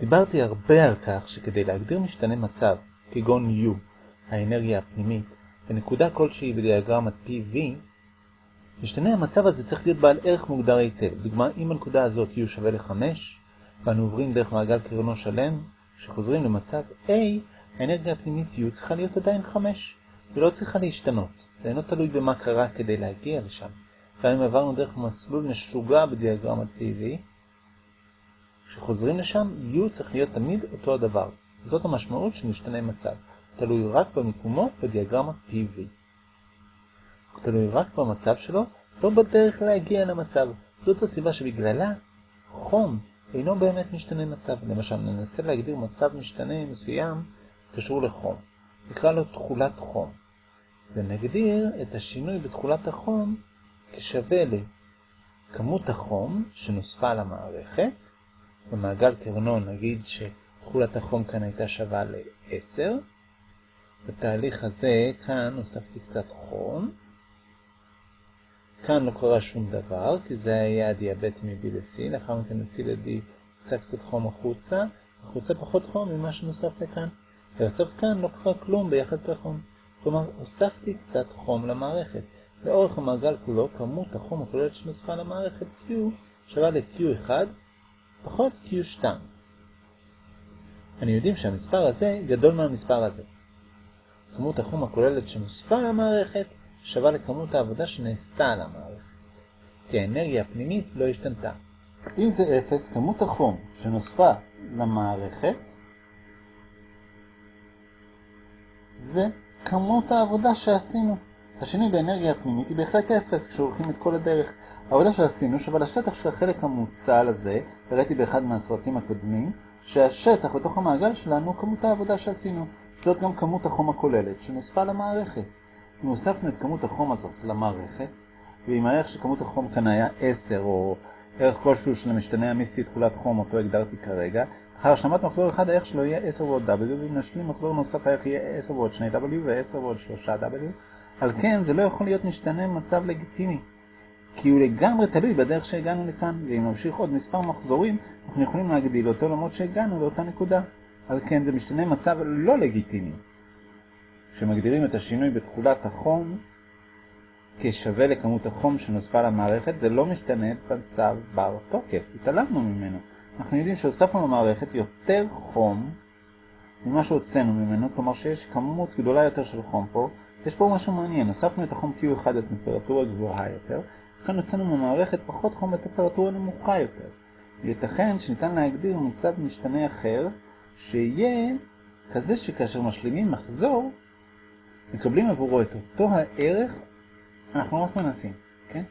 דיברתי הרבה על כך שכדי להגדיר משתנה מצב, כגון U, האנרגיה הפנימית, בנקודה כלשהי בדיאגרמת PV, משתנה המצב הזה צריך להיות בעל ערך מוגדר היטב. דוגמה, אם הנקודה הזאת U שווה ל-5, ואנו עוברים דרך מעגל קרנו שלם, כשחוזרים למצב A, האנרגיה הפנימית U צריכה להיות עדיין 5, ולא צריכה להשתנות. זה אינו תלוי במה קרה כדי להגיע לשם. גם אם עברנו דרך מסלול משוגע בדיאגרמת PV, כשחוזרים לשם, U צריך להיות תמיד אותו הדבר. זאת המשמעות משתנה מצב. תלוי רק במיקומו בדיאגרמה PV. תלוי רק במצב שלו, לא בדרך להגיע למצב. זאת הסיבה שבגללה חום אינו באמת משתנה מצב. למשל, ננסה להגדיר מצב משתנה מסוים קשור לחום. נקרא לו תכולת חום. ונגדיר את השינוי בתכולת החום כשווה לכמות החום שנוספה למערכת. במעגל קרנון נגיד שתכולת החום כאן הייתה שווה ל-10. בתהליך הזה כאן הוספתי קצת חום. כאן לא קרה שום דבר, כי זה היה הדיאבטי מ-B ל-C, לאחר מכן מ-C ל-D יוצא קצת חום החוצה, החוצה פחות חום ממה שנוסף לכאן, ובסוף כאן לא קרה כלום ביחס לחום. כלומר, הוספתי קצת חום למערכת. לאורך המעגל כולו, כמות החום הכוללת שנוספה למערכת Q שווה ל-Q1 פחות Q2. אני יודעים שהמספר הזה גדול מהמספר הזה. כמות החום הכוללת שנוספה למערכת שווה לכמות העבודה שנעשתה על המערכת, כי האנרגיה הפנימית לא השתנתה. אם זה 0, כמות החום שנוספה למערכת זה כמות העבודה שעשינו. השינוי באנרגיה הפנימית היא בהחלט 0 כשהולכים את כל הדרך. העבודה שעשינו שווה לשטח של החלק המוצל הזה, הראיתי באחד מהסרטים הקודמים, שהשטח בתוך המעגל שלנו כמות העבודה שעשינו. זאת גם כמות החום הכוללת שנוספה למערכת. אם הוספנו את כמות החום הזאת למערכת, ואם הערך של כמות החום כאן היה 10 או ערך כלשהו של המשתנה המיסטי תכולת חום אותו הגדרתי כרגע, אחר השלמת מחזור אחד הערך שלו יהיה 10 ועוד W, ואם נשלים מחזור נוסף הערך יהיה 10 ועוד 2W ו-10 ועוד 3W. על כן זה לא יכול להיות משתנה מצב לגיטימי, כי הוא לגמרי תלוי בדרך שהגענו לכאן, ואם נמשיך עוד מספר מחזורים, אנחנו יכולים להגדיל אותו למרות שהגענו לאותה נקודה. על כן זה משתנה מצב לא לגיטימי. כשמגדירים את השינוי בתכולת החום כשווה לכמות החום שנוספה למערכת, זה לא משתנה במצב בר תוקף, התעלמנו ממנו. אנחנו יודעים שהוספנו למערכת יותר חום ממה שהוצאנו ממנו, כלומר שיש כמות גדולה יותר של חום פה. יש פה משהו מעניין, הוספנו את החום Q1 לטמפרטורה גבוהה יותר, כאן הוצאנו ממערכת פחות חום בטמפרטורה נמוכה יותר. ייתכן שניתן להגדיר מצב משתנה אחר, שיהיה כזה שכאשר משלימים מחזור, מקבלים עבורו את אותו הערך, אנחנו רק מנסים, כן?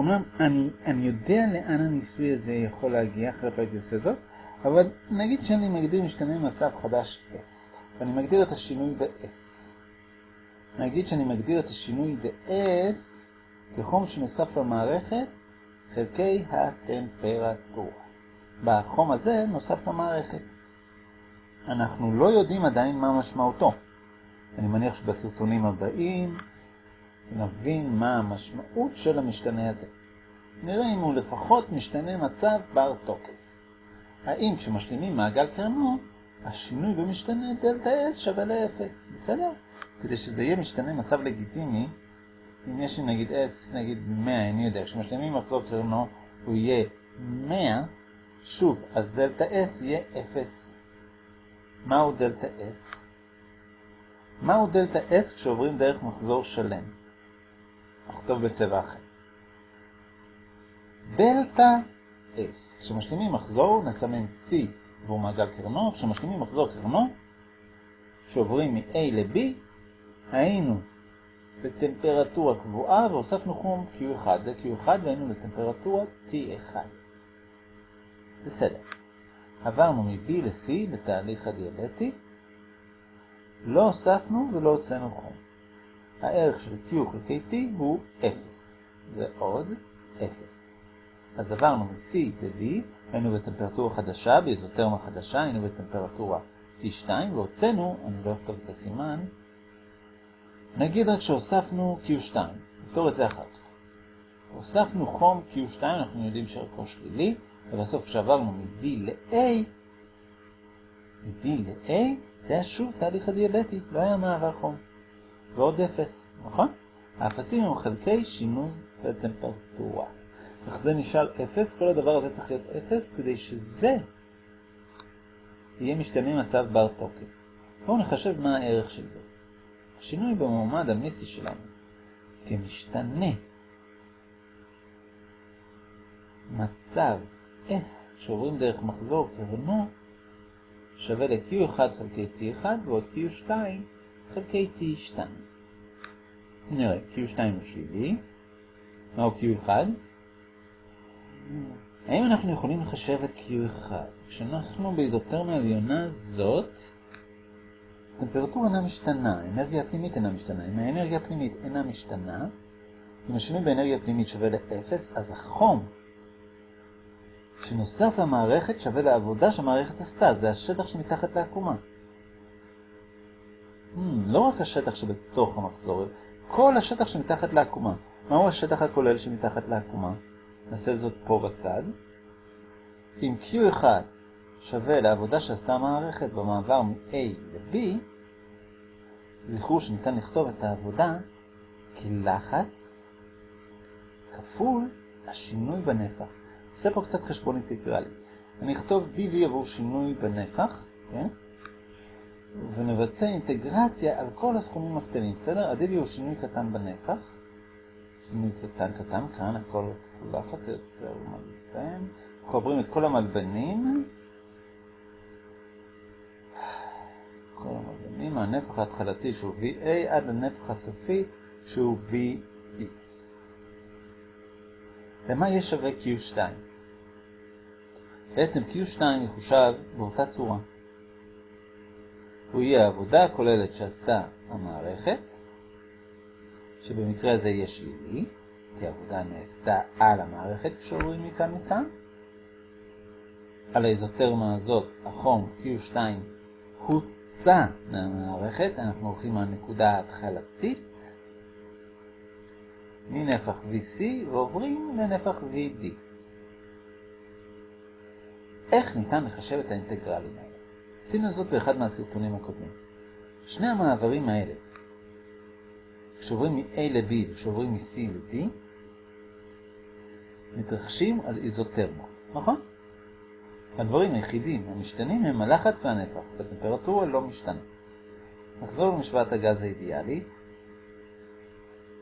אמנם אני, אני יודע לאן הניסוי הזה יכול להגיע, אחרת לא הייתי עושה זאת, אבל נגיד שאני מגדיר משתנה מצב חדש S, ואני מגדיר את השינוי ב-S. נגיד שאני מגדיר את השינוי ב-S כחום שנוסף למערכת חלקי הטמפרטורה. בחום הזה נוסף למערכת. אנחנו לא יודעים עדיין מה משמעותו. אני מניח שבסרטונים הבאים נבין מה המשמעות של המשתנה הזה. נראה אם הוא לפחות משתנה מצב בר תוקף. האם כשמשלימים מעגל קרנו, השינוי במשתנה דלתה S שווה ל-0, בסדר? כדי שזה יהיה משתנה מצב לגיטימי, אם יש לי נגיד S נגיד 100, אני יודע, כשמשלימים מחזור קרנו הוא יהיה 100, שוב, אז דלתה S יהיה 0. מהו דלתה S? מהו דלתה S כשעוברים דרך מחזור שלם? נכתוב בצבע אחר. דלתה S. כשמשלימים מחזור נסמן C עבור מעגל קרנו, כשמשלימים מחזור קרנו, כשעוברים מ-A ל-B, היינו בטמפרטורה קבועה והוספנו חום Q1, זה Q1 והיינו בטמפרטורה T1. בסדר. עברנו מ-B ל-C בתהליך הדיאבטי, לא הוספנו ולא הוצאנו חום. הערך של Q חלקי T הוא 0, ועוד 0. אז עברנו מ-C ל-D, היינו בטמפרטורה חדשה, באיזוטרמה חדשה, היינו בטמפרטורה T2, והוצאנו, אני לא אכתוב את הסימן, נגיד רק שהוספנו Q2, נפתור את זה כך. הוספנו חום Q2, אנחנו יודעים שערכו שלילי, ובסוף כשעברנו מ-D ל-A, מ-D ל-A, זה היה שוב תהליך הדיאבטי, לא היה מעבר חום. ועוד אפס, נכון? האפסים הם חלקי שינוי בטמפרטורה. אך זה נשאר אפס, כל הדבר הזה צריך להיות אפס, כדי שזה יהיה משתנה מצב בר תוקף. בואו נחשב מה הערך של זה. השינוי במועמד המיסטי שלנו כמשתנה מצב S כשעוברים דרך מחזור קרנו שווה ל-Q1 חלקי T1 ועוד Q2 חלקי T2. נראה, Q2 הוא שלילי. מהו Q1? האם אנחנו יכולים לחשב את Q1? כשאנחנו באיזוטרמיה העליונה זאת, הטמפרטורה אינה משתנה, האנרגיה הפנימית אינה משתנה. אם האנרגיה הפנימית אינה משתנה, אם השינוי באנרגיה הפנימית שווה ל-0, אז החום שנוסף למערכת שווה לעבודה שהמערכת עשתה, זה השטח שמתחת לעקומה. Hmm, לא רק השטח שבתוך המחזור, כל השטח שמתחת לעקומה. מהו השטח הכולל שמתחת לעקומה? נעשה זאת פה בצד. אם Q1 שווה לעבודה שעשתה המערכת במעבר מ-A ל-B, זכרו שניתן לכתוב את העבודה כלחץ כפול השינוי בנפח. נעשה פה קצת חשבון אינטגרלי. אני אכתוב dv עבור שינוי בנפח, כן? ונבצע אינטגרציה על כל הסכומים הקטנים, בסדר? ה-dv הוא שינוי קטן בנפח. שינוי קטן קטן, כאן הכל כפול לחץ, יוצר מלבן. מחברים את כל המלבנים. כל המלבנים, הנפח ההתחלתי שהוא VA עד לנפח הסופי שהוא VB. למה יהיה שווה Q2? בעצם Q2 יחושב באותה צורה. הוא יהיה העבודה הכוללת שעשתה המערכת, שבמקרה הזה יהיה שלילי, כי העבודה נעשתה על המערכת כשעוברים מכאן מכאן. על האיזוטרמה הזאת החום Q2 הוצא מהמערכת, אנחנו הולכים מהנקודה ההתחלתית מנפח VC ועוברים לנפח VD. איך ניתן לחשב את האינטגרלים האלה? עשינו זאת באחד מהסרטונים הקודמים. שני המעברים האלה, כשעוברים מ-A ל-B וכשעוברים מ-C ל-D, מתרחשים על איזוטרמות, נכון? הדברים היחידים המשתנים הם הלחץ והנפח, והטמפרטורה לא משתנה. נחזור למשוואת הגז האידיאלי.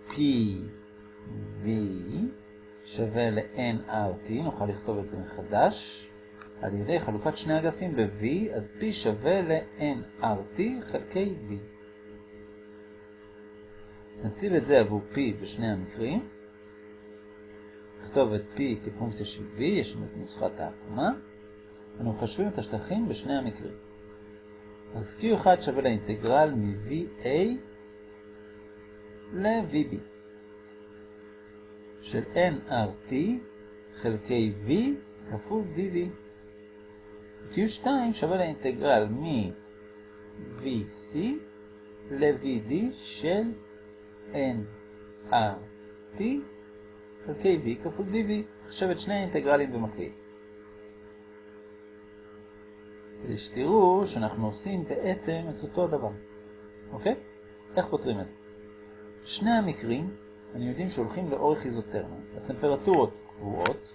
P V שווה ל-nRT, נוכל לכתוב את זה מחדש. על ידי חלוקת שני אגפים ב-V, אז P שווה ל-nRT חלקי V. נציב את זה עבור P בשני המקרים. נכתוב את P כפונקציה של V, יש לנו את נוסחת העקומה. אנו מחשבים את השטחים בשני המקרים. אז Q1 שווה לאינטגרל מ-VA ל-VB של nRT חלקי V כפול dV. Q2 שווה לאינטגרל מ-VC ל-VD של nRT חלקי V כפול dV. חשב את שני האינטגרלים במקביל. כדי שתראו שאנחנו עושים בעצם את אותו הדבר. אוקיי? איך פותרים את זה? שני המקרים, אני יודעים שהולכים לאורך איזוטרמה. הטמפרטורות קבועות,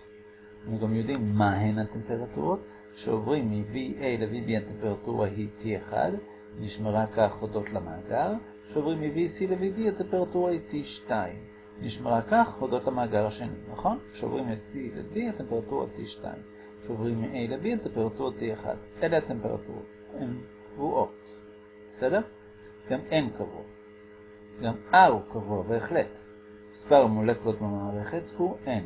אנחנו גם יודעים מהן הטמפרטורות, שעוברים מ-VA ל-VB הטמפרטורה היא T1, נשמרה כך הודות למאגר, שעוברים מ-VC ל-VD הטמפרטורה היא T2, נשמרה כך הודות למאגר השני, נכון? שעוברים מ-C ל-D הטמפרטורה T2. שעוברים מ-A ל-B הטמפרטורות T1. אלה הטמפרטורות, הן קבועות. בסדר? גם N קבוע. גם R הוא קבוע, בהחלט. מספר המולקולות במערכת הוא N.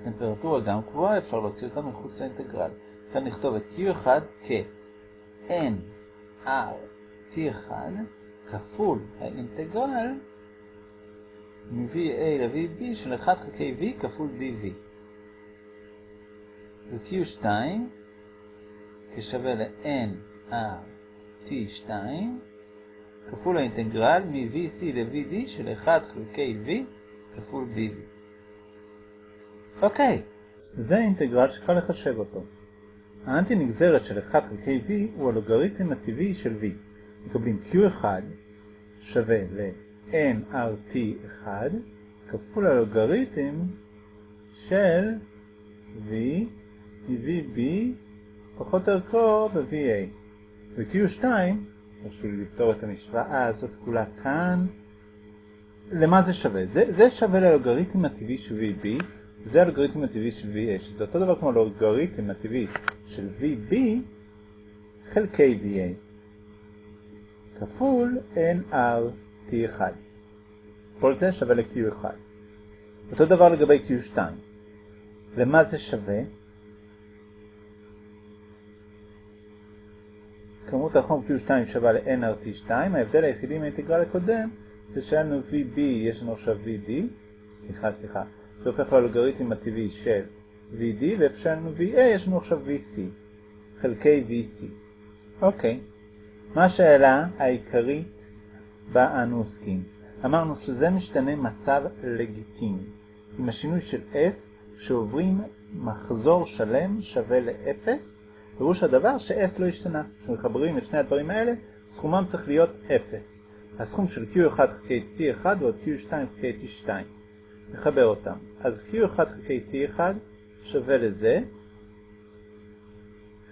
הטמפרטורה גם קבועה, אפשר להוציא אותה מחוץ לאינטגרל. כאן נכתוב את Q1 כ-N R T1 כפול האינטגרל מ-VA ל-VB של 1 חלקי V כפול dV. ו-Q2 כשווה ל-nRT2 כפול האינטגרל מ-VC ל-VD של 1 חלקי V כפול dV. אוקיי, זה אינטגרל שקל לחשב אותו. האנטי נגזרת של 1 חלקי v הוא הלוגריתם הטבעי של v. מקבלים q1 שווה ל-nrt1 כפול הלוגריתם של v מ-vb פחות ערכו ב-va. ו-q2, חשוב לפתור את המשוואה הזאת כולה כאן, למה זה שווה? זה, זה שווה ללוגריתם הטבעי של vb, זה הלוגריתם הטבעי של va, שזה אותו דבר כמו הלוגריתם הטבעי של vb חלקי va, כפול nrt1. כל זה שווה ל-q1. אותו דבר לגבי q2. למה זה שווה? כמות החום q2 שווה ל-nrt2, ההבדל היחידי מהאינטגרל הקודם זה שהיה לנו vb, יש לנו עכשיו vd, סליחה, סליחה, זה הופך ללוגריתם הטבעי של vd, ואיפה שהיה לנו va, יש לנו עכשיו vc, חלקי vc. אוקיי, מה השאלה העיקרית בה אנו עוסקים? אמרנו שזה משתנה מצב לגיטימי, עם השינוי של s שעוברים מחזור שלם שווה ל-0, פירוש הדבר ש-s לא השתנה. כשמחברים את שני הדברים האלה, סכומם צריך להיות 0. הסכום של q1 חלקי t1 ועוד q2 חלקי t2. נחבר אותם. אז q1 חלקי t1 שווה לזה.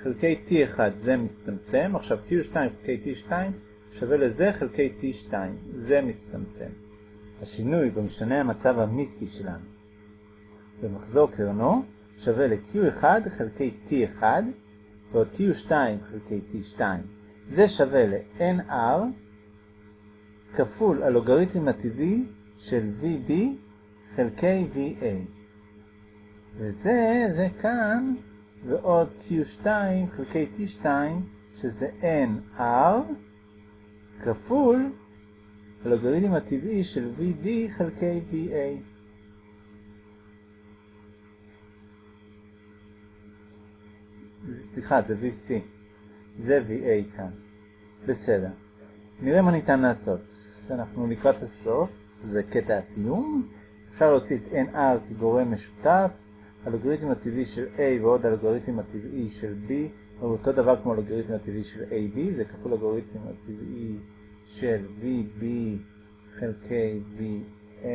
חלקי t1 זה מצטמצם. עכשיו q2 חלקי t2 שווה לזה חלקי t2. זה מצטמצם. השינוי במשתנה המצב המיסטי שלנו במחזור קרנו שווה ל-q1 חלקי t1 ועוד q2 חלקי t2. זה שווה ל-nr כפול הלוגריתם הטבעי של vb חלקי va. וזה, זה כאן, ועוד q2 חלקי t2, שזה nr כפול הלוגריתם הטבעי של vd חלקי va. סליחה, זה VC. זה VA כאן. בסדר. נראה מה ניתן לעשות. אנחנו לקראת הסוף, זה קטע הסיום. אפשר להוציא את NR כגורם משותף. הלוגריתם הטבעי של A ועוד הלוגריתם הטבעי של B הוא אותו דבר כמו הלוגריתם הטבעי של AB, זה כפול הלוגריתם הטבעי של VB חלקי VA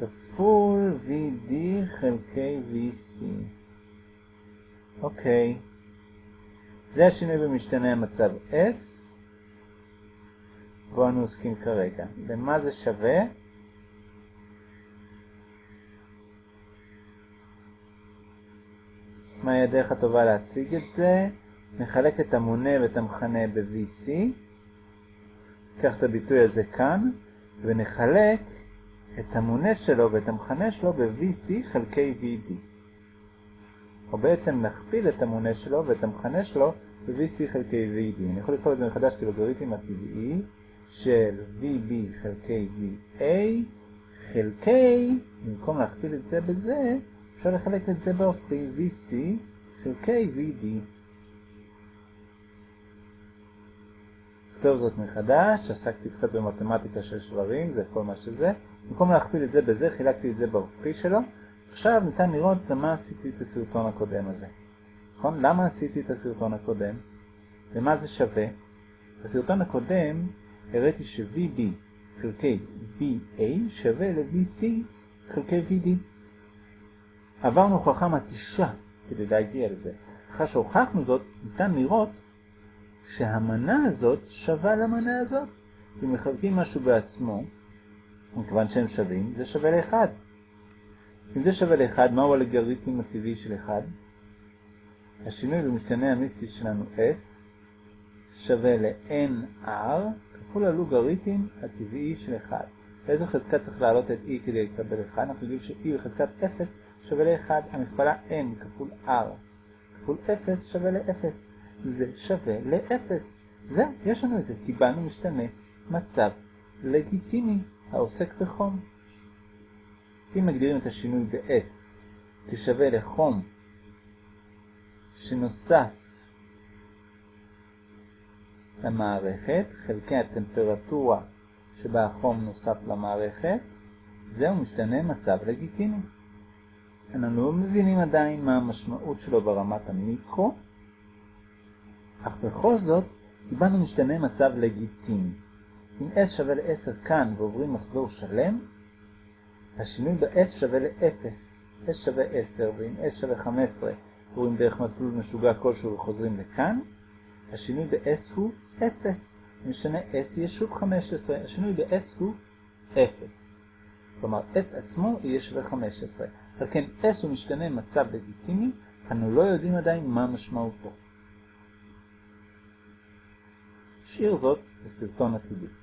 כפול VD חלקי VC. אוקיי. זה השינוי במשתנה המצב S, בו אנו עוסקים כרגע. למה זה שווה? מהי הדרך הטובה להציג את זה? נחלק את המונה ואת המכנה ב-VC, ניקח את הביטוי הזה כאן, ונחלק את המונה שלו ואת המכנה שלו ב-VC חלקי VD. או בעצם נכפיל את המונה שלו ואת המכנה שלו ב-VC חלקי VD. אני יכול לכתוב את זה מחדש כלוגריתם הטבעי של VB חלקי VA חלקי, במקום להכפיל את זה בזה, אפשר לחלק את זה בהופכי VC חלקי VD. נכתוב זאת מחדש, עסקתי קצת במתמטיקה של שברים, זה כל מה שזה. במקום להכפיל את זה בזה, חילקתי את זה בהופכי שלו. עכשיו ניתן לראות למה עשיתי את הסרטון הקודם הזה. נכון? למה עשיתי את הסרטון הקודם? למה זה שווה? בסרטון הקודם הראיתי ש-VB חלקי VA שווה ל-VC חלקי VD. עברנו הוכחה מתישה כדי להגיע לזה. אחרי שהוכחנו זאת, ניתן לראות שהמנה הזאת שווה למנה הזאת. אם מחלקים משהו בעצמו, מכיוון שהם שווים, זה שווה ל-1. אם זה שווה ל-1, מהו הלגריתם הטבעי של 1? השינוי במשתנה המיסטי שלנו S שווה ל-NR כפול הלוגריתם הטבעי של 1. באיזו חזקה צריך להעלות את E כדי לקבל 1? אנחנו יודעים ש-E בחזקת 0 שווה ל-1. המכפלה N כפול R כפול 0 שווה ל-0. זה שווה ל-0. זהו, יש לנו את זה. קיבלנו משתנה מצב לגיטימי העוסק בחום. אם מגדירים את השינוי ב-S כשווה לחום שנוסף למערכת, חלקי הטמפרטורה שבה החום נוסף למערכת, זהו משתנה מצב לגיטימי. אנחנו לא מבינים עדיין מה המשמעות שלו ברמת המיקרו, אך בכל זאת קיבלנו משתנה מצב לגיטימי. אם s שווה ל-10 כאן ועוברים מחזור שלם, השינוי ב-s שווה ל-0. s שווה 10, ואם s שווה 15 עוברים דרך מסלול משוגע כלשהו וחוזרים לכאן, השינוי ב-s הוא 0. אם משנה s יהיה שוב 15, השינוי ב-s הוא 0. כלומר, s עצמו יהיה שווה 15. על כן, s הוא משתנה מצב לגיטימי, אנו לא יודעים עדיין מה משמעותו. נשאיר זאת לסרטון עתידי.